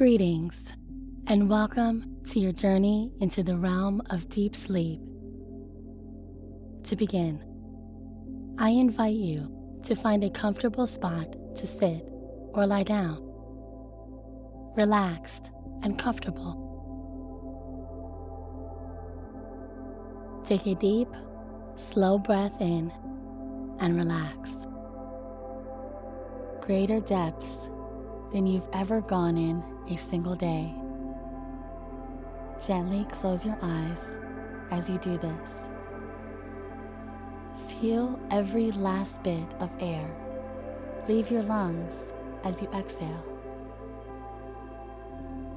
Greetings, and welcome to your journey into the realm of deep sleep. To begin, I invite you to find a comfortable spot to sit or lie down, relaxed and comfortable. Take a deep, slow breath in and relax. Greater depths than you've ever gone in a single day. Gently close your eyes as you do this. Feel every last bit of air leave your lungs as you exhale.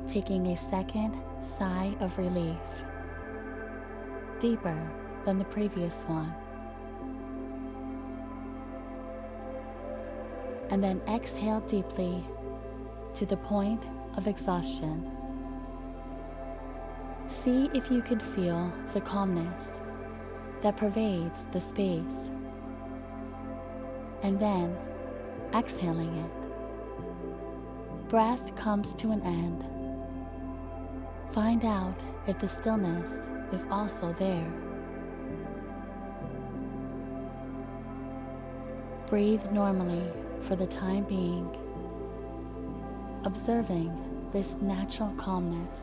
Taking a second sigh of relief, deeper than the previous one. And then exhale deeply to the point of exhaustion. See if you can feel the calmness that pervades the space. And then exhaling it. Breath comes to an end. Find out if the stillness is also there. Breathe normally for the time being observing this natural calmness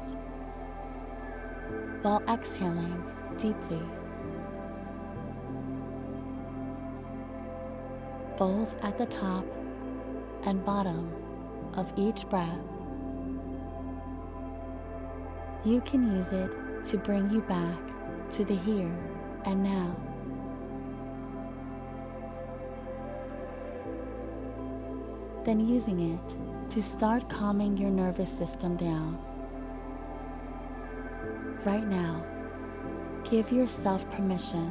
while exhaling deeply. Both at the top and bottom of each breath, you can use it to bring you back to the here and now. Then using it to start calming your nervous system down. Right now, give yourself permission.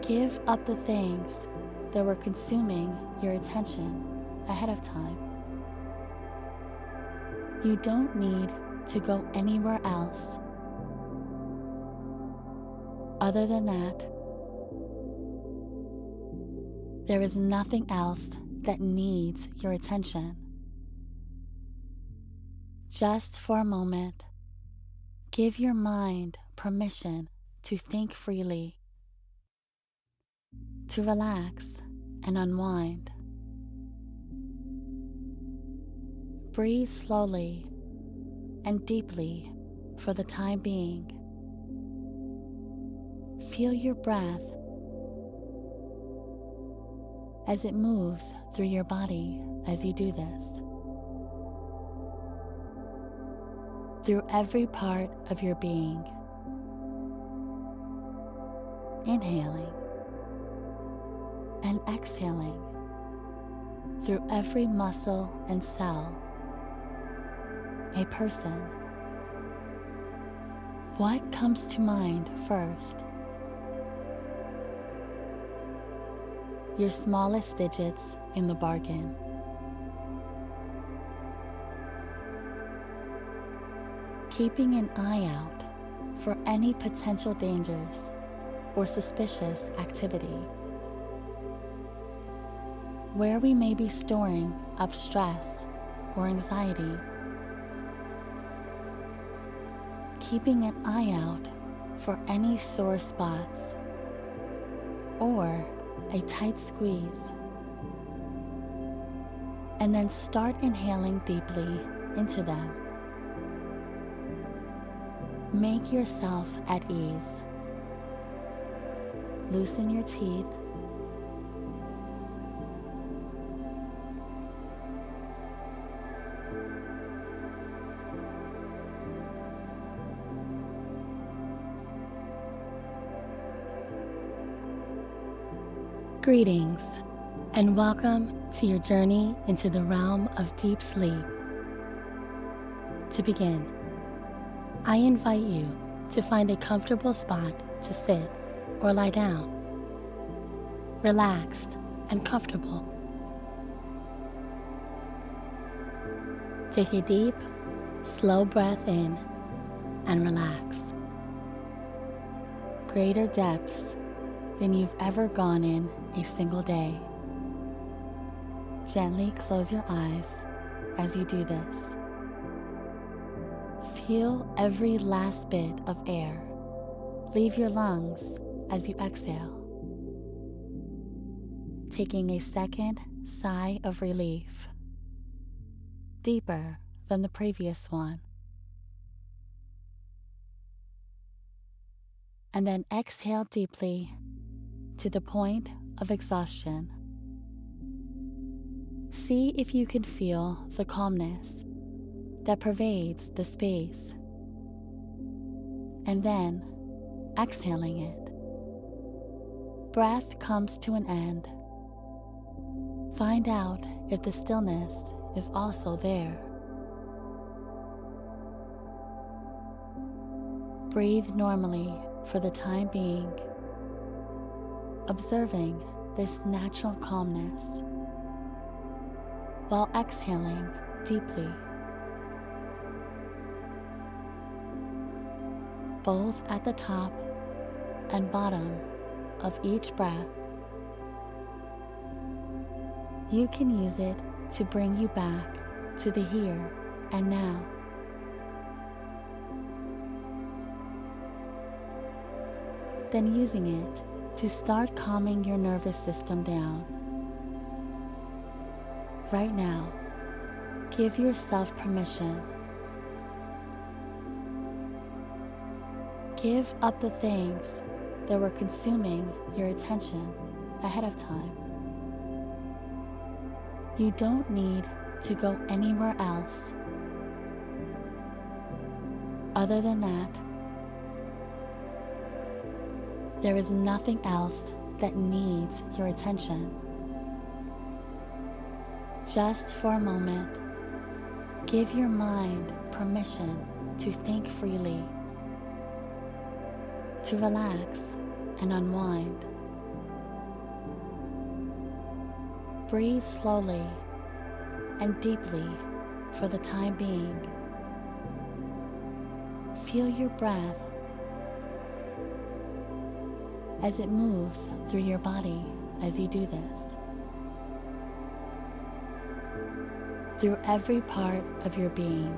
Give up the things that were consuming your attention ahead of time. You don't need to go anywhere else. Other than that, there is nothing else that needs your attention. Just for a moment, give your mind permission to think freely, to relax and unwind. Breathe slowly and deeply for the time being. Feel your breath as it moves through your body as you do this. Through every part of your being. Inhaling and exhaling through every muscle and cell. A person. What comes to mind first? Your smallest digits in the bargain. Keeping an eye out for any potential dangers or suspicious activity. Where we may be storing up stress or anxiety. Keeping an eye out for any sore spots or a tight squeeze. And then start inhaling deeply into them. Make yourself at ease. Loosen your teeth Greetings, and welcome to your journey into the realm of deep sleep. To begin, I invite you to find a comfortable spot to sit or lie down, relaxed and comfortable. Take a deep, slow breath in and relax. Greater depths than you've ever gone in a single day. Gently close your eyes as you do this. Feel every last bit of air leave your lungs as you exhale. Taking a second sigh of relief, deeper than the previous one. And then exhale deeply to the point of exhaustion. See if you can feel the calmness that pervades the space. And then exhaling it. Breath comes to an end. Find out if the stillness is also there. Breathe normally for the time being, observing this natural calmness while exhaling deeply. Both at the top and bottom of each breath. You can use it to bring you back to the here and now. Then using it to start calming your nervous system down right now, give yourself permission. Give up the things that were consuming your attention ahead of time. You don't need to go anywhere else. Other than that, there is nothing else that needs your attention. Just for a moment, give your mind permission to think freely, to relax and unwind. Breathe slowly and deeply for the time being. Feel your breath as it moves through your body as you do this. through every part of your being.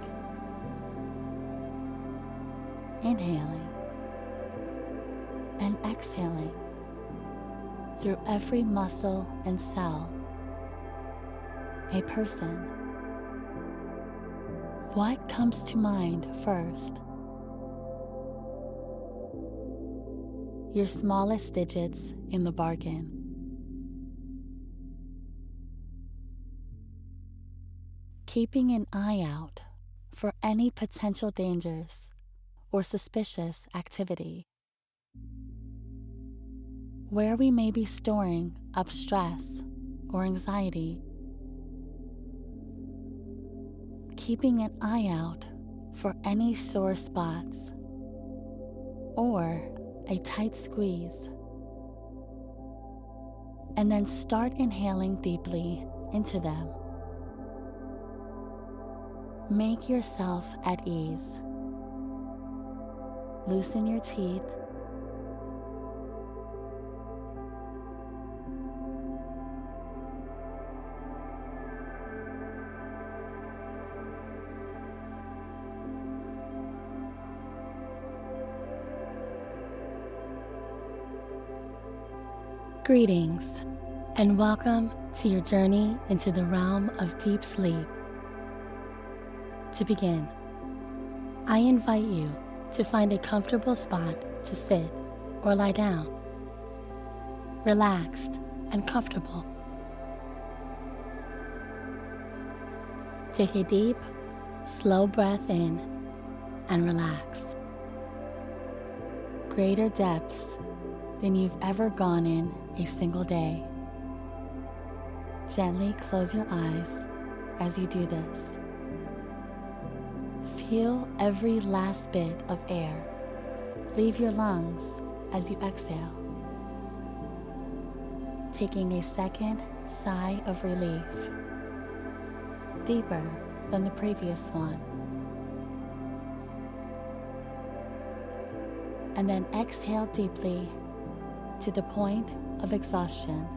Inhaling and exhaling through every muscle and cell. A person. What comes to mind first? Your smallest digits in the bargain. keeping an eye out for any potential dangers or suspicious activity. Where we may be storing up stress or anxiety. Keeping an eye out for any sore spots or a tight squeeze. And then start inhaling deeply into them. Make yourself at ease. Loosen your teeth. Greetings, and welcome to your journey into the realm of deep sleep. To begin, I invite you to find a comfortable spot to sit or lie down, relaxed and comfortable. Take a deep, slow breath in and relax. Greater depths than you've ever gone in a single day. Gently close your eyes as you do this. Feel every last bit of air leave your lungs as you exhale. Taking a second sigh of relief, deeper than the previous one. And then exhale deeply to the point of exhaustion.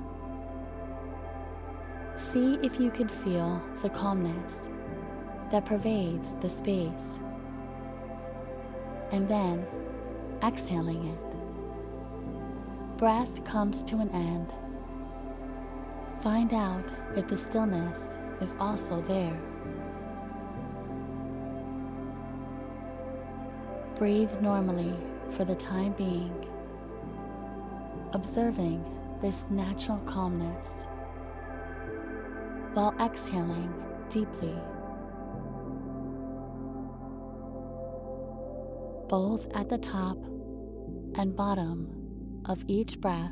See if you can feel the calmness that pervades the space. And then exhaling it. Breath comes to an end. Find out if the stillness is also there. Breathe normally for the time being, observing this natural calmness while exhaling deeply. Both at the top and bottom of each breath,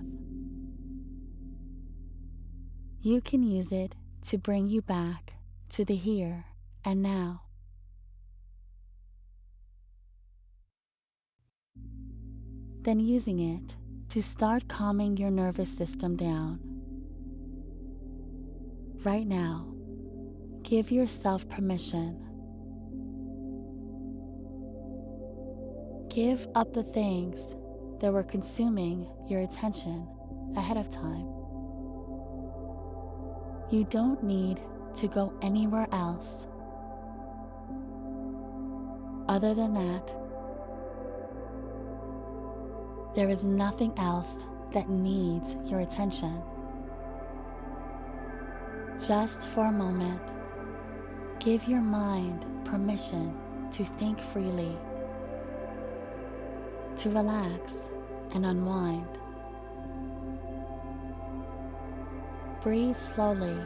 you can use it to bring you back to the here and now. Then using it to start calming your nervous system down. Right now, give yourself permission. Give up the things that were consuming your attention ahead of time. You don't need to go anywhere else. Other than that, there is nothing else that needs your attention. Just for a moment, give your mind permission to think freely, to relax and unwind. Breathe slowly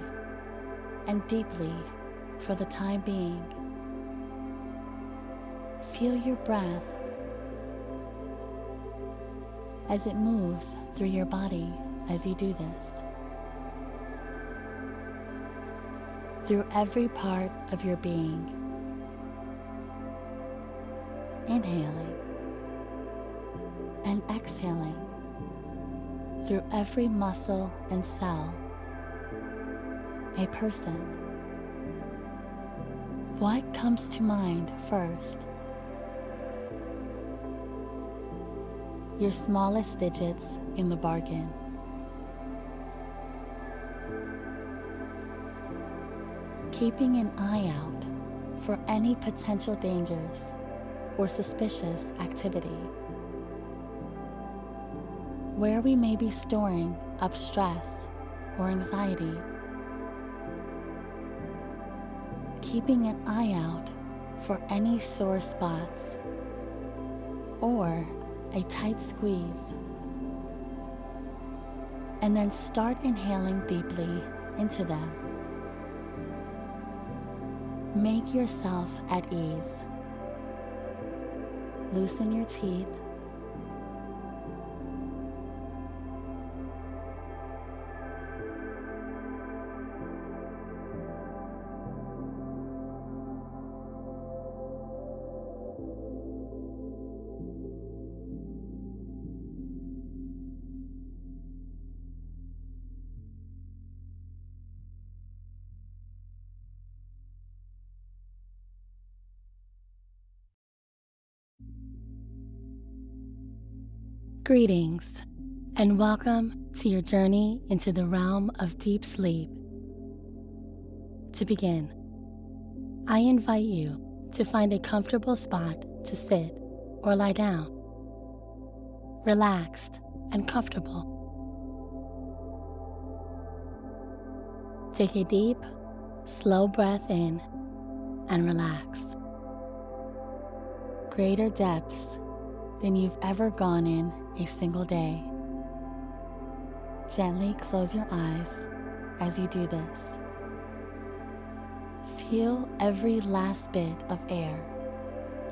and deeply for the time being. Feel your breath as it moves through your body as you do this. Through every part of your being. Inhaling and exhaling through every muscle and cell a person. What comes to mind first? Your smallest digits in the bargain. Keeping an eye out for any potential dangers or suspicious activity. Where we may be storing up stress or anxiety keeping an eye out for any sore spots or a tight squeeze. And then start inhaling deeply into them. Make yourself at ease. Loosen your teeth Greetings, and welcome to your journey into the realm of deep sleep. To begin, I invite you to find a comfortable spot to sit or lie down, relaxed and comfortable. Take a deep, slow breath in and relax. Greater depths than you've ever gone in a single day. Gently close your eyes as you do this. Feel every last bit of air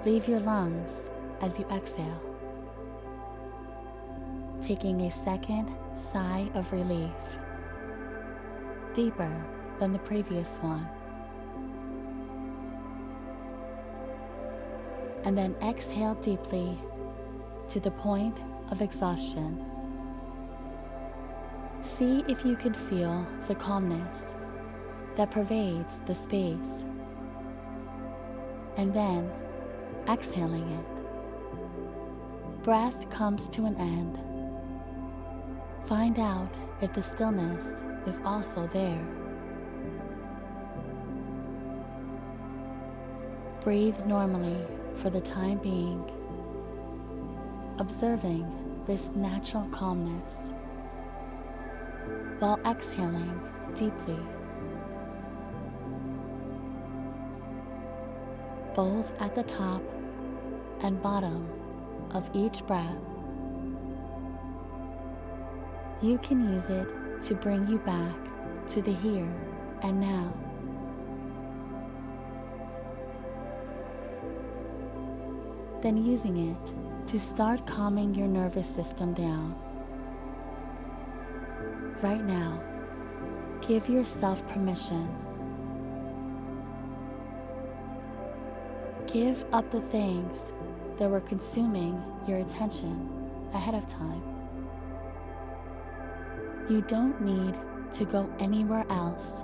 leave your lungs as you exhale. Taking a second sigh of relief, deeper than the previous one. And then exhale deeply to the point of exhaustion. See if you can feel the calmness that pervades the space, and then exhaling it. Breath comes to an end. Find out if the stillness is also there. Breathe normally for the time being observing this natural calmness while exhaling deeply. Both at the top and bottom of each breath. You can use it to bring you back to the here and now. Then using it to start calming your nervous system down. Right now, give yourself permission. Give up the things that were consuming your attention ahead of time. You don't need to go anywhere else.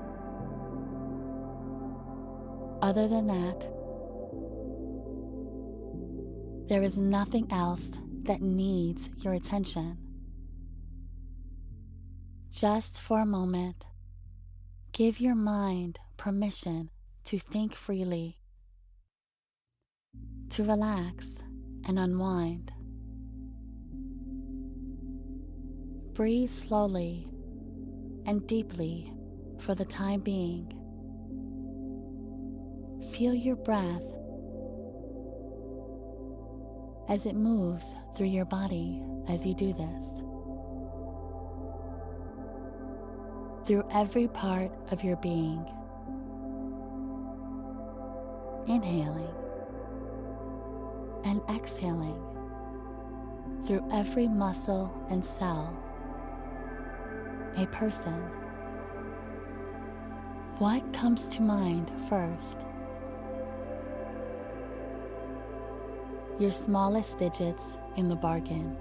Other than that, there is nothing else that needs your attention. Just for a moment, give your mind permission to think freely, to relax and unwind. Breathe slowly and deeply for the time being. Feel your breath as it moves through your body as you do this. Through every part of your being. Inhaling and exhaling through every muscle and cell. A person. What comes to mind first? Your smallest digits in the bargain.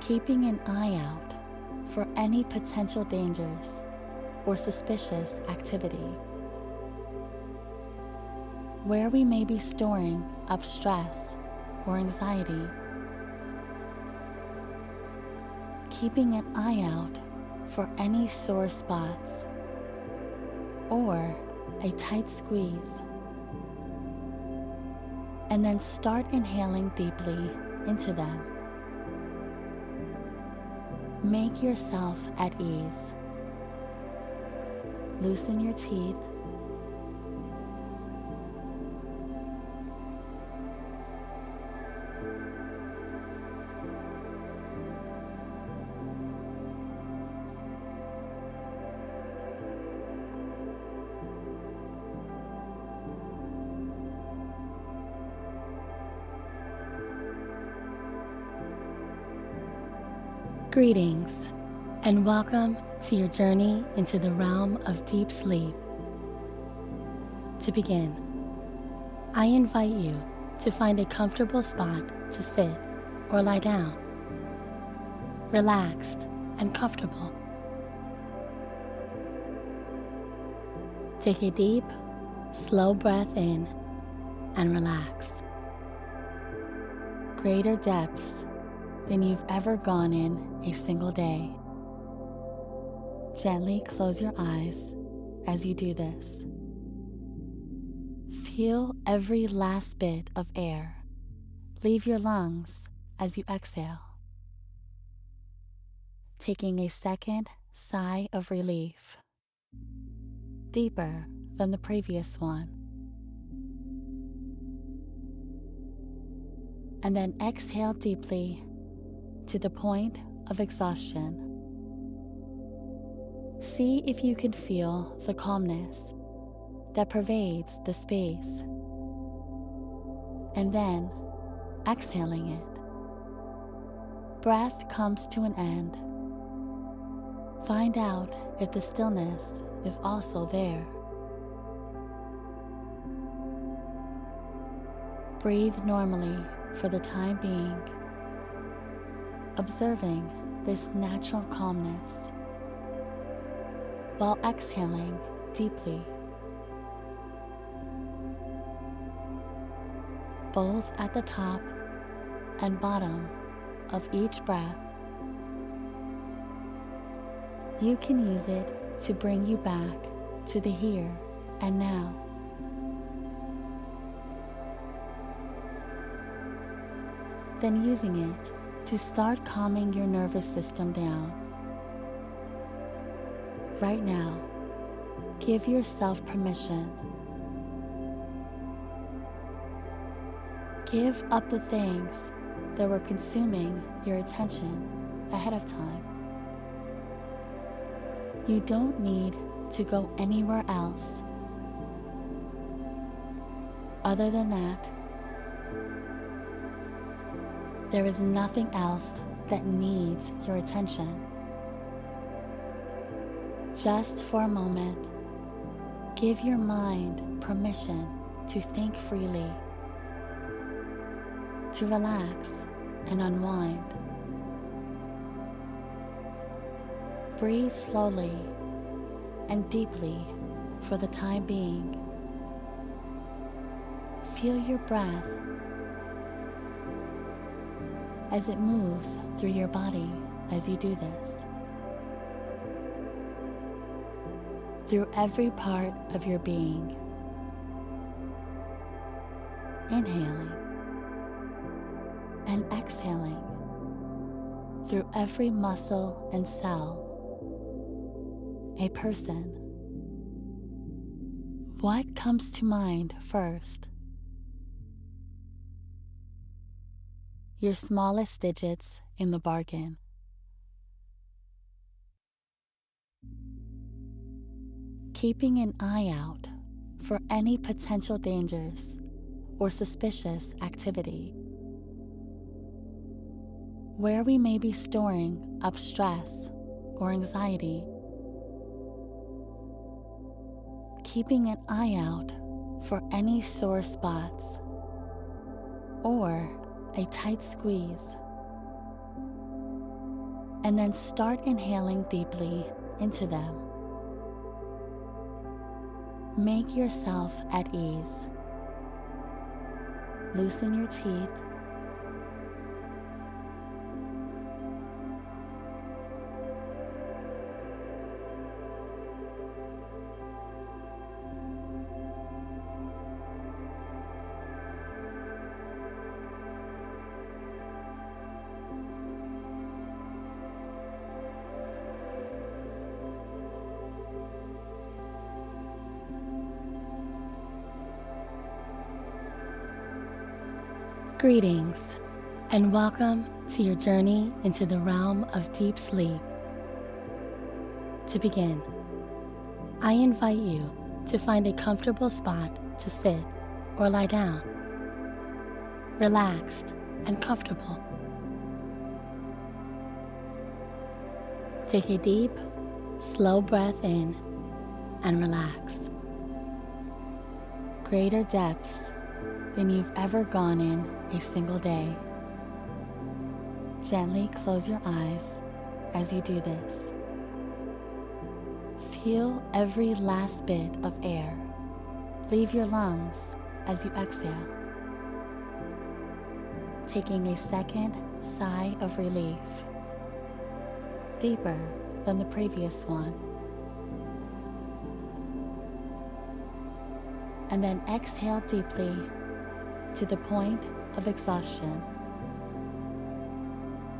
Keeping an eye out for any potential dangers or suspicious activity where we may be storing up stress or anxiety. Keeping an eye out for any sore spots or a tight squeeze. And then start inhaling deeply into them. Make yourself at ease. Loosen your teeth Greetings, and welcome to your journey into the realm of deep sleep. To begin, I invite you to find a comfortable spot to sit or lie down, relaxed and comfortable. Take a deep, slow breath in and relax. Greater depths than you've ever gone in a single day. Gently close your eyes as you do this. Feel every last bit of air leave your lungs as you exhale. Taking a second sigh of relief, deeper than the previous one. And then exhale deeply to the point of exhaustion. See if you can feel the calmness that pervades the space. And then exhaling it. Breath comes to an end. Find out if the stillness is also there. Breathe normally for the time being observing this natural calmness while exhaling deeply. Both at the top and bottom of each breath. You can use it to bring you back to the here and now. Then using it to start calming your nervous system down. Right now, give yourself permission. Give up the things that were consuming your attention ahead of time. You don't need to go anywhere else. Other than that, there is nothing else that needs your attention. Just for a moment, give your mind permission to think freely, to relax and unwind. Breathe slowly and deeply for the time being. Feel your breath as it moves through your body as you do this. Through every part of your being. Inhaling and exhaling through every muscle and cell. A person. What comes to mind first? Your smallest digits in the bargain. Keeping an eye out for any potential dangers or suspicious activity. Where we may be storing up stress or anxiety. Keeping an eye out for any sore spots or a tight squeeze. And then start inhaling deeply into them. Make yourself at ease. Loosen your teeth. Greetings, and welcome to your journey into the realm of deep sleep. To begin, I invite you to find a comfortable spot to sit or lie down, relaxed and comfortable. Take a deep, slow breath in and relax. Greater depths than you've ever gone in a single day. Gently close your eyes as you do this. Feel every last bit of air leave your lungs as you exhale. Taking a second sigh of relief, deeper than the previous one. And then exhale deeply to the point of exhaustion.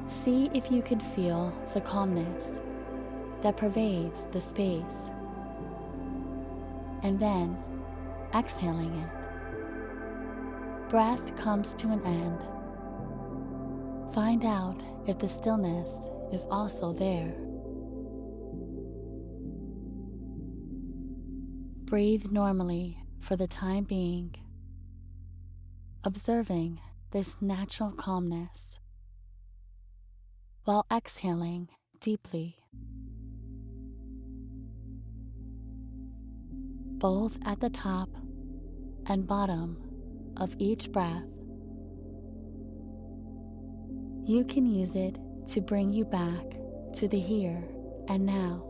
See if you can feel the calmness that pervades the space. And then exhaling it. Breath comes to an end. Find out if the stillness is also there. Breathe normally for the time being observing this natural calmness while exhaling deeply, both at the top and bottom of each breath. You can use it to bring you back to the here and now.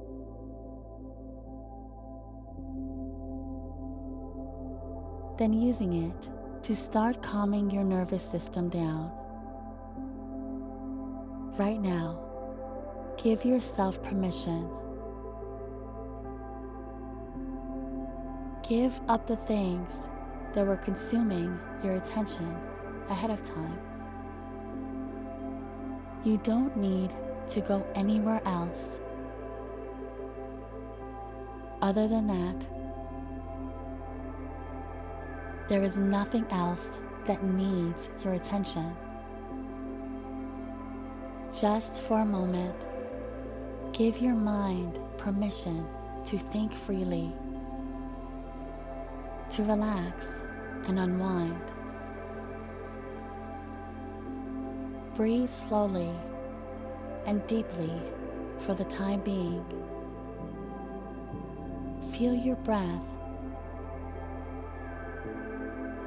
Then using it to start calming your nervous system down. Right now, give yourself permission. Give up the things that were consuming your attention ahead of time. You don't need to go anywhere else. Other than that, there is nothing else that needs your attention. Just for a moment, give your mind permission to think freely, to relax and unwind. Breathe slowly and deeply for the time being. Feel your breath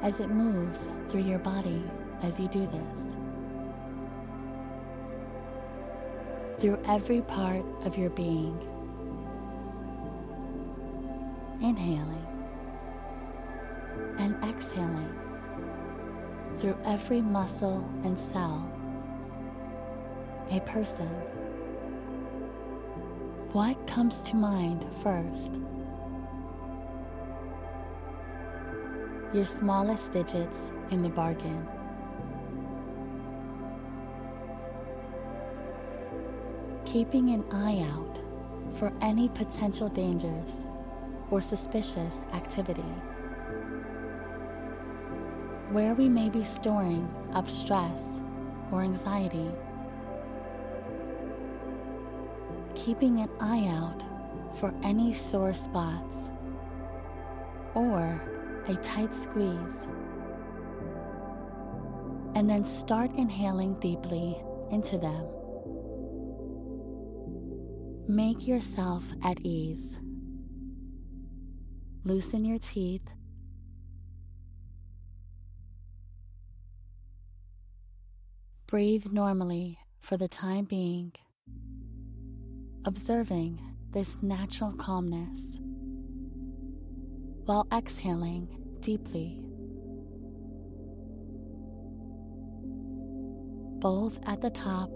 as it moves through your body as you do this. Through every part of your being. Inhaling and exhaling through every muscle and cell a person. What comes to mind first? Your smallest digits in the bargain. Keeping an eye out for any potential dangers or suspicious activity. Where we may be storing up stress or anxiety keeping an eye out for any sore spots or a tight squeeze. And then start inhaling deeply into them. Make yourself at ease. Loosen your teeth. Breathe normally for the time being observing this natural calmness while exhaling deeply, both at the top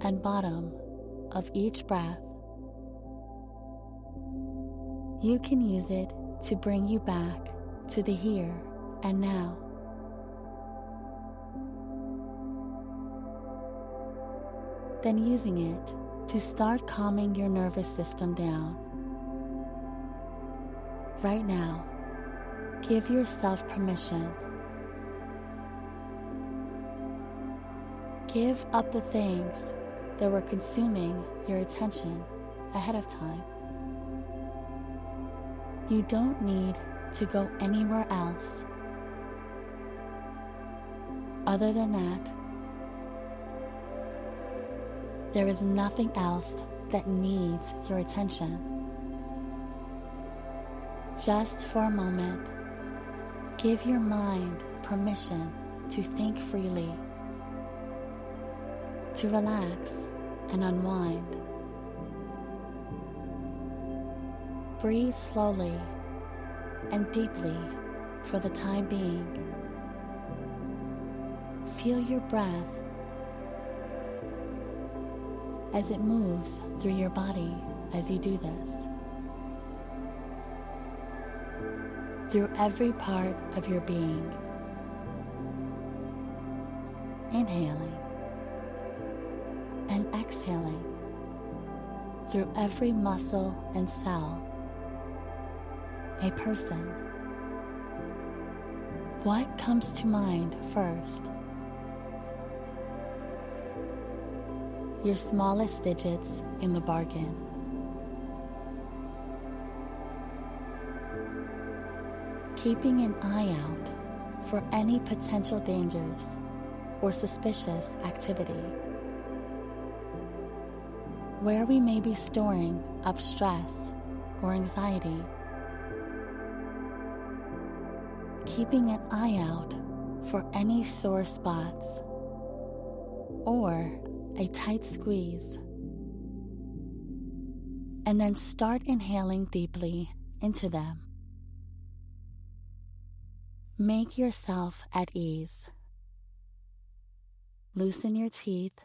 and bottom of each breath. You can use it to bring you back to the here and now. Then using it to start calming your nervous system down. Right now, give yourself permission. Give up the things that were consuming your attention ahead of time. You don't need to go anywhere else. Other than that, there is nothing else that needs your attention. Just for a moment, give your mind permission to think freely, to relax and unwind. Breathe slowly and deeply for the time being. Feel your breath as it moves through your body as you do this. Through every part of your being. Inhaling and exhaling through every muscle and cell. A person. What comes to mind first? your smallest digits in the bargain. Keeping an eye out for any potential dangers or suspicious activity. Where we may be storing up stress or anxiety. Keeping an eye out for any sore spots or a tight squeeze. And then start inhaling deeply into them. Make yourself at ease. Loosen your teeth.